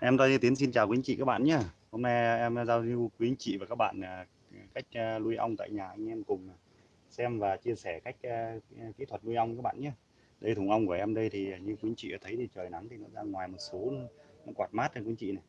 Em Đoan Tiến xin chào quý anh chị các bạn nhé. Hôm nay em giao lưu quý anh chị và các bạn à, cách à, nuôi ong tại nhà anh em cùng à, xem và chia sẻ cách kỹ thuật nuôi ong các bạn nhé. Đây, thùng ong của em đây thì như quý anh chị thấy thì trời nắng thì nó ra ngoài một số, nó quạt mát cho quý anh chị này.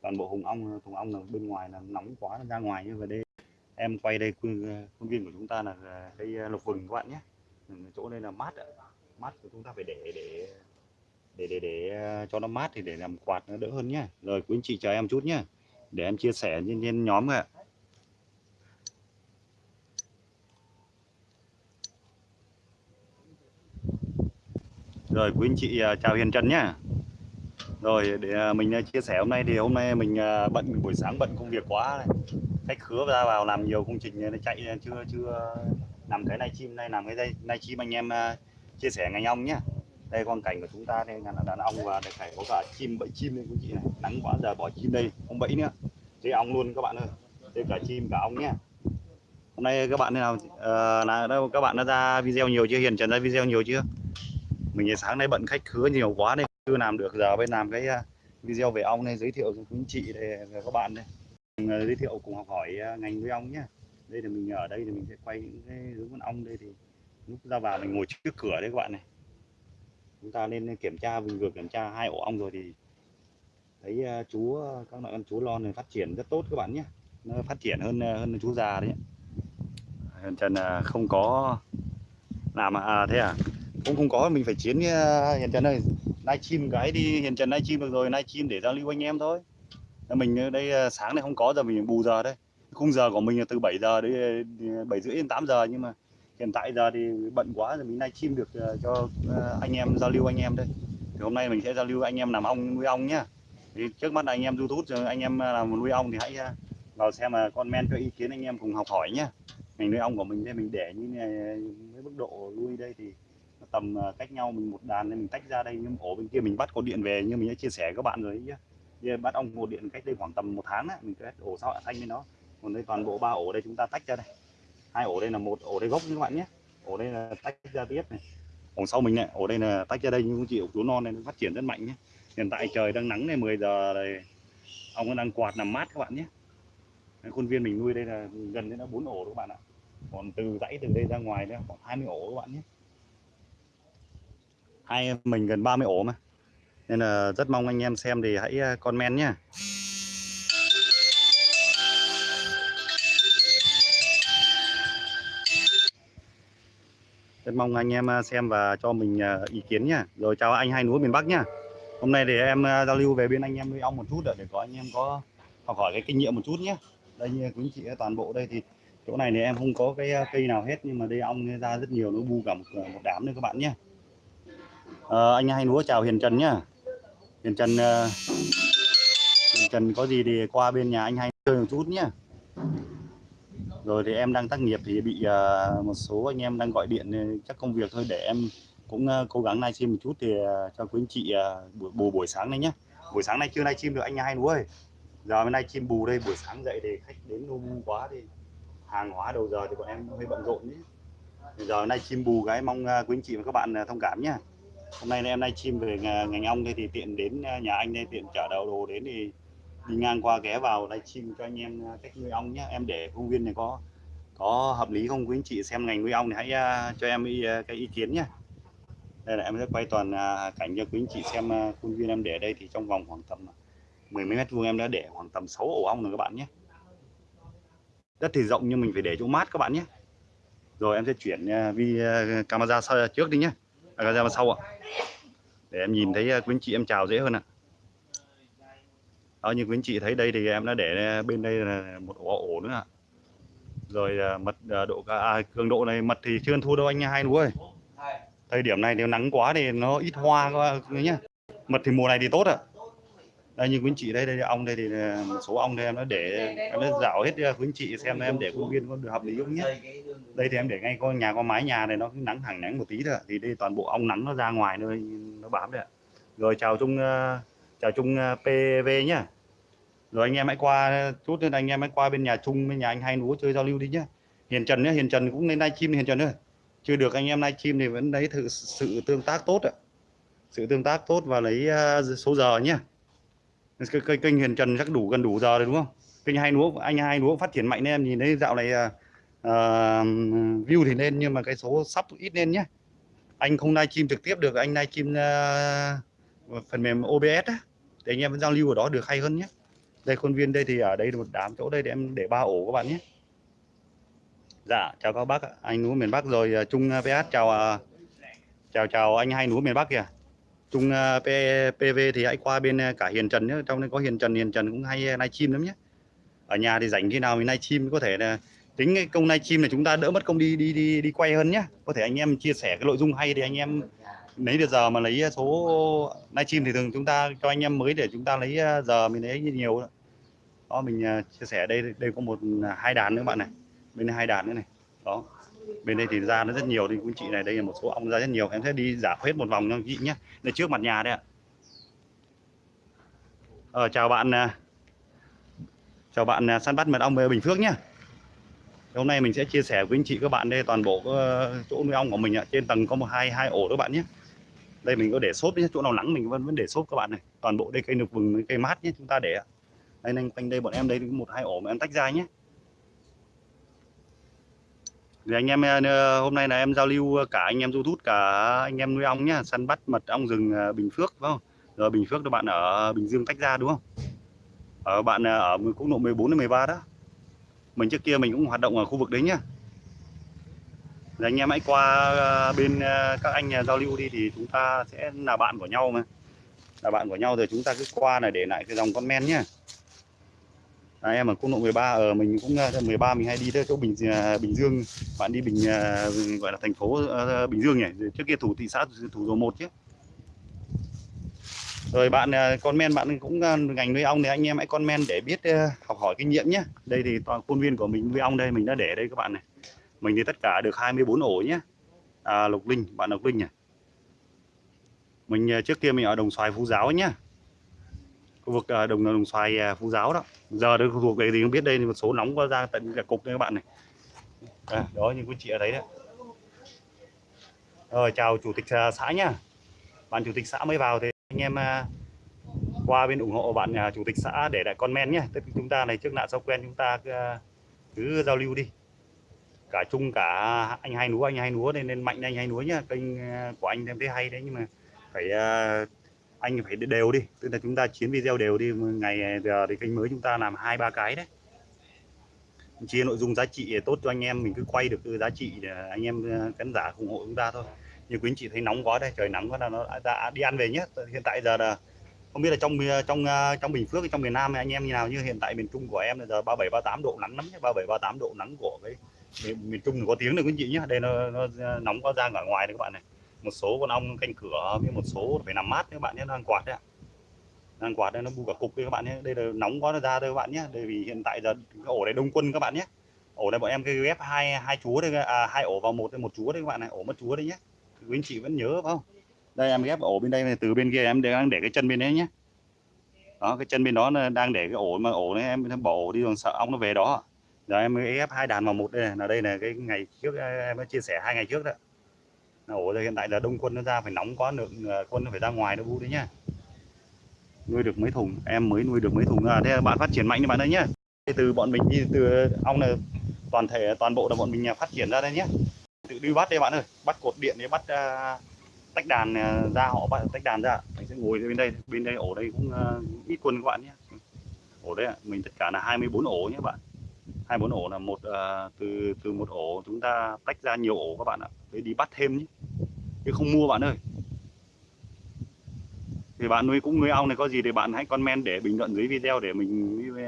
Toàn bộ hùng ong, thùng ong là bên ngoài là nóng quá, nó ra ngoài như vậy đây, em quay đây khuôn viên của chúng ta là cây lục vừng các bạn nhé. Chỗ đây là mát mát của chúng ta phải để để để để để à, cho nó mát thì để làm quạt nó đỡ hơn nhá. Rồi quý anh chị chờ em chút nhá. Để em chia sẻ trên, trên nhóm ạ. Rồi quý anh chị à, chào Hiền Trần nhá. Rồi để à, mình chia sẻ hôm nay thì hôm nay mình bận buổi sáng bận công việc quá này. khách khứa ra vào làm nhiều công trình nó chạy chưa chưa làm cái này chim này làm cái đây này chim anh em chia sẻ ngành ong nhá đây con cảnh của chúng ta đây là đàn ong và đây phải có cả chim bẫy chim đây quý chị này. Nắng quá giờ bỏ chim đây không bẫy nữa. Đây ong luôn các bạn ơi. Đây cả chim cả ong nhé. Hôm nay các bạn nào? À, là đâu các bạn đã ra video nhiều chưa? Hiền trần ra video nhiều chưa? Mình sáng nay bận khách khứa nhiều quá nên chưa làm được. Giờ bên làm cái à, video về ong này giới thiệu cho quý chị đây à, các bạn đây. Mình à, giới thiệu cùng học hỏi ngành nuôi ong nhé. Đây là mình ở đây thì mình sẽ quay những cái hướng con ong đây thì lúc ra vào mình ngồi trước cửa đấy các bạn này chúng ta nên kiểm tra vừa vừa kiểm tra hai ổ ong rồi thì thấy ờ, chú ờ, các loại con chú lon này phát triển rất tốt các bạn nhé. Nó phát triển hơn ờ, hơn chú già đấy Trần không có làm à thế à? Cũng không có, mình phải chiến Hiền Trần ơi nay chim cái đi Hiền Trần nay chim được rồi nay chim để giao lưu anh em thôi. Mình đây sáng này không có giờ mình bù giờ đây. Khung giờ của mình là từ 7 giờ đến 7 rưỡi đến 8 giờ nhưng mà hiện tại giờ thì bận quá rồi mình nay chim được ờ, cho ờ, anh em giao lưu anh em đây. Thì hôm nay mình sẽ giao lưu anh em làm ong, nuôi ong nhá. Thì trước mắt anh em youtube rồi anh em ờ, làm nuôi ong thì hãy vào xem mà comment cho ý kiến anh em cùng học hỏi nhá. Mình nuôi ong của mình đây, mình để như này, với mức độ nuôi đây thì tầm cách nhau mình một đàn nên mình tách ra đây, nhưng ổ bên kia mình bắt có điện về như mình đã chia sẻ với các bạn rồi nhá. Bắt ong một điện cách đây khoảng tầm một tháng á, mình kết ổ sao thanh với nó. Còn đây toàn bộ ba ổ đây chúng ta tách ra đây hai ổ đây là một ổ đây gốc các bạn nhé. Ổ đây là tách ra tiếp này. Ổ sau mình này, ổ đây là tách ra đây nhưng chị ổ chú non này, nó phát triển rất mạnh nhé. Hiện tại trời đang nắng này 10 giờ này, ông nó đang quạt nằm mát các bạn nhé. Khuôn viên mình nuôi đây là gần đến đã bốn ổ các bạn ạ. Còn từ dãy từ đây ra ngoài đây khoảng 20 ổ các bạn nhé. Hai mình gần 30 ổ mà. Nên là rất mong anh em xem thì hãy comment nhé. Rất mong anh em à, xem và cho mình à, ý kiến nhá. Rồi chào anh hai núi miền Bắc nhá. Hôm nay để em à, giao lưu về bên anh em nuôi ong một chút để có anh em có học hỏi cái kinh nghiệm một chút nhé đây như quý chị toàn bộ đây thì chỗ này thì em không có cái cây nào hết nhưng mà đây ong ra rất nhiều nó bu cả một, một đám nữa các bạn nhé à, ờ, anh hai núa chào Hiền Trần nhá. Hiền Trần Hiền Trần có gì thì qua bên nhà anh hai chơi một chút nhá rồi thì em đang tác nghiệp thì bị uh, một số anh em đang gọi điện chắc công việc thôi để em cũng uh, cố gắng livestream một chút thì uh, cho quý anh chị uh, buổi bù buổi sáng này nhé buổi sáng nay chưa livestream được anh hai đúng ơi. Giờ hôm nay chim bù đây buổi sáng dậy thì khách đến đông quá thì hàng hóa đầu giờ thì bọn em hơi bận rộn nhé. Giờ hôm nay chim bù cái mong uh, quý anh chị và các bạn uh, thông cảm nhé hôm nay em livestream về ngành ong đây thì tiện đến nhà anh đây tiện chở đầu đồ đến thì đi ngang qua ghé vào livestream cho anh em à, cách nuôi ong nhé. Em để công viên này có có hợp lý không? Quý anh chị xem ngành nuôi ong thì hãy à, cho em ý, à, cái ý kiến nhé. Đây là em sẽ quay toàn cảnh cho quý anh chị xem công khuôn viên em để đây thì trong vòng khoảng tầm mười mấy mét vuông em đã để khoảng tầm 6 ổ ong rồi các bạn nhé. Đất thì rộng nhưng mình phải để chỗ mát các bạn nhé. Rồi em sẽ chuyển vi camera sau trước đi nhé. À, camera sau ạ. Để em nhìn thấy quý anh chị em chào dễ hơn ạ đó như quý anh chị thấy đây thì em đã để bên đây là một ổ ổ nữa. Ạ rồi à, mật à, độ à, cường độ này mật thì chưa thu đâu anh hai đúng ơi. Thời điểm này nếu nắng quá thì nó ít hoa nhá. Mật thì mùa này thì tốt ạ. Đây như quý anh chị đây đây ong đây thì à, một số ong đây em đã để em đã dạo hết quý anh chị xem em để khuôn viên có được hợp lý không nhé đây thì em để ngay có nhà có mái nhà này nó nắng thẳng nắng một tí thôi thì đây toàn bộ ong nắng nó ra ngoài nơi nó bám đấy ạ. Rồi chào chung chào chung PV nhá rồi anh em hãy qua chút nên anh em hãy qua bên nhà chung bên nhà anh hai núa chơi giao lưu đi nhá. Hiền Trần nhá Hiền Trần cũng lên livestream Hiền Trần ơi. Chưa được anh em livestream thì vẫn đấy sự tương tác tốt ạ. Sự tương tác tốt và lấy à, số giờ nhá. Cái, kênh Hiền Trần chắc đủ gần đủ giờ rồi đúng không? Kênh hai núa anh hai núa phát triển mạnh nên em nhìn thấy dạo này uh, view thì lên nhưng mà cái số sắp ít lên nhé anh không livestream trực tiếp được anh livestream uh, phần mềm OBS á. Để anh em giao lưu ở đó được hay hơn nhé đây khuôn viên đây thì ở đây một đám chỗ đây để em để ba ổ các bạn nhé. Dạ chào các bác anh núi miền Bắc rồi à, Trung à, VS chào à, chào chào anh hai núi miền Bắc kìa. Trung P, PV thì hãy qua bên cả Hiền Trần nhé. Trong đây có Hiền Trần Hiền Trần cũng hay livestream lắm nhé. Ở nhà thì rảnh khi nào mình livestream có thể là tính cái công livestream này chúng ta đỡ mất công đi đi đi đi quay hơn nhé. Có thể anh em chia sẻ cái nội dung hay thì anh em lấy được giờ mà lấy ờ, số livestream thì thường chúng ta cho anh em mới để chúng ta lấy ờ, giờ mình lấy nhiều đó. Mình ờ, chia sẻ đây đây có một hai đàn nữa bạn này. Bên đây hai đàn nữa này. Đó. Bên đây thì ra nó rất nhiều thì quý chị này đây là một số ong ra rất nhiều. Em sẽ đi giả hết một vòng cho chị nhé. Đây trước mặt nhà đây ạ. Ờ, chào bạn chào bạn săn bắt mật ong về Bình Phước nhé. Hôm nay mình sẽ chia sẻ với anh chị các bạn đây toàn bộ chỗ nuôi ong của mình ạ. Trên tầng có một hai hai ổ các bạn nhé đây, mình có để xốp nhé chỗ nào nắng mình vẫn vẫn để xốp các bạn này. Toàn bộ đây cây nục vừng, cây mát nhé chúng ta để đây, anh, quanh đây bọn em đây một, hai ổ mà em tách ra nhé thì anh em ờ, hôm nay là em giao lưu ờ, cả anh em du thút, cả anh em nuôi ong nhá, săn bắt mật ong rừng ờ, Bình Phước, phải không? Rồi Bình Phước các bạn ở Bình Dương tách ra, đúng không? Ở bạn ở quốc lộ 14 đến 13 đó. Mình trước kia mình cũng hoạt động ở khu vực đấy nhá thì anh em hãy qua ờ, bên ờ, các anh ờ, giao lưu đi thì chúng ta sẽ là bạn của nhau mà. Là bạn của nhau rồi chúng ta cứ qua này để lại cái dòng comment nhá. À, em ở quốc lộ 13 ở mình cũng 13 mình hay đi tới chỗ Bình Bình Dương. Bạn đi Bình gọi là thành phố uh, Bình Dương nhỉ? Trước kia thủ thị xã thủ dầu một chứ. Rồi bạn con comment bạn cũng ngành nuôi ong thì anh em hãy comment để biết uh, học hỏi kinh nghiệm nhé đây thì toàn khuôn viên của mình nuôi ong đây mình đã để đây các bạn này mình thì tất cả được 24 ổ nhé. À, Lục Linh bạn Lục Linh nhỉ? Mình à, trước kia mình ở Đồng Xoài Phú Giáo nhá khu vực à, đồng đồng xoài à, phú giáo đó. Giờ được thuộc vực thì không biết đây một số nóng có ra tận cả cục đây các bạn này. À, đó như quý chị ở đấy đấy. Rồi chào chủ tịch xã nhá. Bạn chủ tịch xã mới vào thì anh em qua bên ủng hộ bạn chủ tịch xã để lại comment nhé. Tức chúng ta này trước nạn sau quen chúng ta cứ giao lưu đi cả chung cả anh hai núa anh hai núa nên nên mạnh anh hai núa nhá. Kênh ờ, của anh em thấy hay đấy, nhưng mà phải ờ, anh phải đều đi. Tức là chúng ta chiến video đều đi ngày ờ, giờ thì kênh mới chúng ta làm hai, ba cái đấy. Chia nội dung giá trị tốt cho anh em, mình cứ quay được cái giá trị để anh em khán giả ủng hộ chúng ta thôi. Như quý anh chị thấy nóng quá đây, trời nắng quá là nó đã đi ăn về nhé hiện tại giờ là, không biết là trong trong trong Bình Phước, trong miền Nam anh em như nào như hiện tại miền Trung của em là giờ 37 38 độ nắng lắm nhé 37 38 độ nắng của cái miền, miền Trung có tiếng được quý anh chị nhé đây nó, nó nóng quá ra ở ngoài đấy các bạn này. Một số con ong canh cửa với một số phải nằm mát các bạn nhé đang quạt đấy ạ. Đang quạt đây nó bu cả cục đây các bạn nhé. Đây là nóng quá nó ra đây các bạn nhé. Đây vì hiện tại giờ cái ổ này đông quân các bạn nhé. Ổ này bọn em cái ghép hai hai chúa đây à, hai ổ vào một một chúa đấy các bạn này. Ổ mất chúa đấy nhé. Quý anh chị vẫn nhớ phải không? Đây em ghép ổ bên đây từ bên kia em đang để cái chân bên đấy nhé. Đó cái chân bên đó đang để cái ổ mà ổ này em bỏ ổ đi còn sợ ong nó về đó giờ em ép hai đàn vào một đây là đây là cái ngày trước à, em đã chia sẻ hai ngày trước đó. Ổ hiện tại là đông quân nó ra phải nóng quá lượng à, quân nó phải ra ngoài nó bu đấy nhá. Nuôi được mấy thùng em mới nuôi được mấy thùng. À, thế bạn phát triển mạnh như bạn ơi nhá. Từ bọn mình đi từ ong là toàn thể toàn bộ là bọn mình à, phát triển ra đây nhé tự đi bắt đây bạn ơi bắt cột điện để bắt uh, tách đàn uh, ra họ bắt tách đàn ra. Mình sẽ ngồi bên đây bên đây ổ đây cũng uh, ít quân các bạn nhé ổ đấy mình tất cả là 24 ổ nhé bạn hai bốn ổ là một uh, từ từ một ổ chúng ta tách ra nhiều ổ các bạn ạ. Để đi bắt thêm nhé. Chứ không mua bạn ơi. Thì bạn nuôi cũng nuôi ong này có gì thì bạn hãy comment để bình luận dưới video để mình với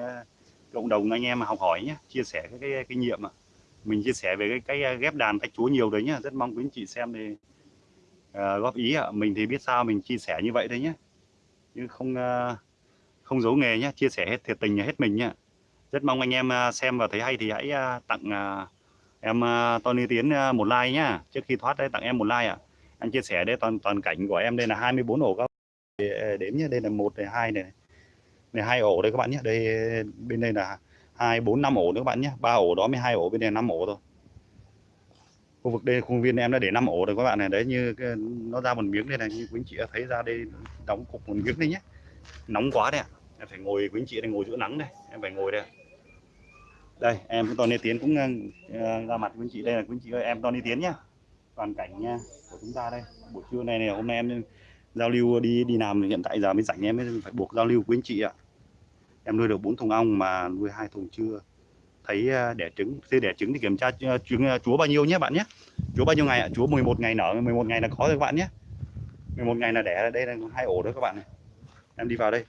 cộng đồng anh em học hỏi nhé. Chia sẻ cái, cái kinh nghiệm mà mình chia sẻ về cái cái ghép đàn tách chúa nhiều đấy nhá rất mong quý anh chị xem thì uh, góp ý ạ. Mình thì biết sao mình chia sẻ như vậy thôi nhé. Nhưng không uh, không giấu nghề nhé. Chia sẻ hết thiệt tình hết mình nhá rất mong anh em à, xem và thấy hay thì hãy à, tặng à, em Tony Tiến một like nhá. Trước khi thoát đấy, tặng em một like ạ. Anh chia sẻ đây toàn toàn cảnh của em đây là 24 ổ các đếm nhé đây là một này, hai này này hai ổ đây các bạn nhé đây, bên đây là hai, bốn, năm ổ nữa các bạn nhé ba ổ đó mới hai ổ, bên đây năm ổ thôi. Khu vực đây, khuôn viên em đã để 5 ổ rồi các bạn này. Đấy, như nó ra một miếng đây này, như quý anh chị thấy ra đây, đóng cục một miếng đây nhé nóng quá đấy ạ. Em phải ngồi, quý anh chị này ngồi giữa nắng đây. Em phải ngồi đây đây, em cũng đi Tiến cũng ờ, ờ, ra mặt quý anh chị. Đây là quý anh chị ơi, em toàn đi Tiến nhá. Toàn cảnh nha, của chúng ta đây. Buổi trưa này này, hôm nay em giao lưu đi đi làm hiện tại giờ mới rảnh em mới phải buộc giao lưu quý anh chị ạ. Em nuôi được bốn thùng ong mà nuôi hai thùng chưa? Thấy ờ, đẻ trứng khi đẻ trứng thì kiểm tra trứng chúa bao nhiêu nhé bạn nhé chúa bao nhiêu ngày ạ? Chúa 11 ngày nở 11 ngày là có rồi các bạn nhé 11 ngày là đẻ đây là hai ổ đó các bạn này. Em đi vào đây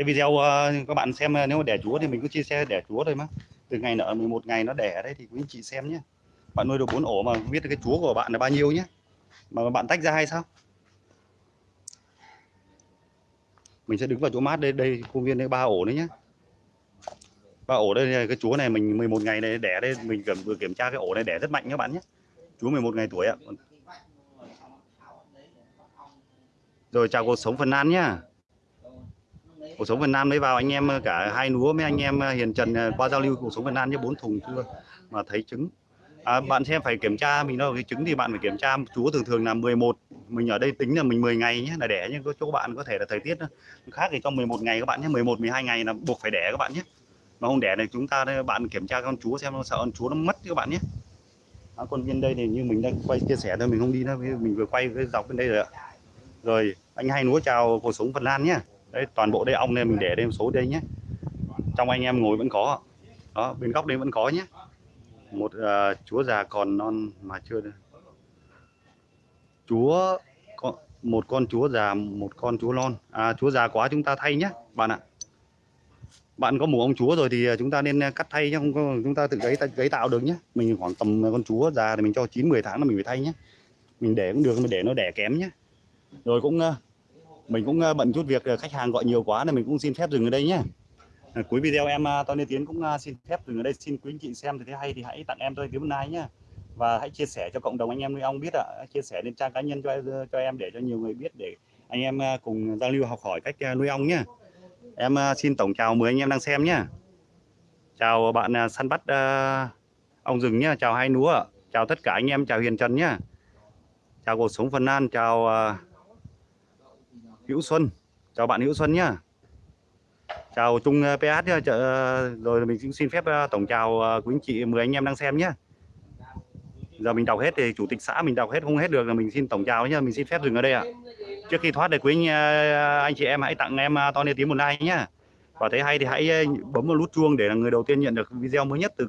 cái video uh, các bạn xem uh, nếu mà đẻ chúa thì mình cứ chia sẻ đẻ chúa thôi mà. Từ ngày nở 11 ngày nó đẻ đấy thì quý anh chị xem nhé. Bạn nuôi được bốn ổ mà biết biết cái chúa của bạn là bao nhiêu nhé. Mà bạn tách ra hay sao? Mình sẽ đứng vào chỗ mát đây đây công viên đây ba ổ đấy nhé. Ba ổ đây cái chúa này mình 11 ngày này đẻ đây mình cần vừa kiểm tra cái ổ này đẻ rất mạnh các bạn nhé. Chúa 11 ngày tuổi ạ. Rồi chào cuộc sống phần An nhá cuộc sống Việt Nam mới vào anh em cả hai núa mấy anh em à, Hiền Trần à, qua giao lưu cuộc sống Việt Nam với bốn thùng chưa mà thấy trứng. À, bạn xem phải kiểm tra mình đâu cái trứng thì bạn phải kiểm tra chúa thường thường là 11 mình ở đây tính là mình 10 ngày nhé là đẻ nhưng có chỗ bạn có thể là thời tiết khác thì trong 11 ngày các bạn nhé 11 12 ngày là buộc phải đẻ các bạn nhé. Mà không đẻ này chúng ta bạn kiểm tra con chúa xem nó sợ con chúa nó mất các bạn nhé. À, con bên đây thì như mình đang quay chia sẻ thôi mình không đi nữa mình vừa quay cái dọc bên đây rồi ạ. Rồi anh hai núa chào cuộc sống Phần Lan nhé đấy toàn bộ đây ong này mình để đây một số đây nhé. Trong anh em ngồi vẫn có. Đó bên góc đây vẫn có nhé. Một uh, chúa già còn non mà chưa được. Chúa có một con chúa già một con chúa non. À chúa già quá chúng ta thay nhé bạn ạ. Bạn có mù ông chúa rồi thì chúng ta nên cắt thay nhé. Không có chúng ta tự cấy cấy tạo được nhé. Mình khoảng tầm con chúa già thì mình cho 9 10 tháng là mình phải thay nhé. Mình để cũng được mình để nó đẻ kém nhé. Rồi cũng à, mình cũng ờ, bận chút việc ờ, khách hàng gọi nhiều quá nên mình cũng xin phép dừng ở đây nhé ờ, cuối video em Tony Tiến cũng xin phép dừng ở đây. Xin quý anh chị xem thì thấy hay thì hãy tặng em tôi tiếng nay nhé và hãy chia sẻ cho cộng đồng anh em nuôi ong biết ạ. Chia sẻ lên trang cá nhân cho cho em để cho nhiều người biết để anh em cùng giao lưu học hỏi cách nuôi ong nhé em xin tổng chào 10 anh em đang xem nhé chào bạn săn bắt ong rừng nhé chào hai núa chào tất cả anh em. Chào Hiền Trần nhé chào cuộc sống Phần An chào uh, Hữu Xuân. Chào bạn Hữu Xuân nhá. Chào Trung ờ, PH nhá. Ờ, rồi mình cũng xin phép ờ, tổng chào quý anh chị 10 anh em đang xem nhé giờ mình đọc hết thì chủ tịch xã mình đọc hết không hết được là mình xin tổng chào nhá. Mình xin phép dừng ở đây ạ. Trước khi thoát để quý anh, anh chị em hãy tặng em Tony Tiến một like nhá. Và thấy hay thì hãy bấm vào nút chuông để là người đầu tiên nhận được video mới nhất từ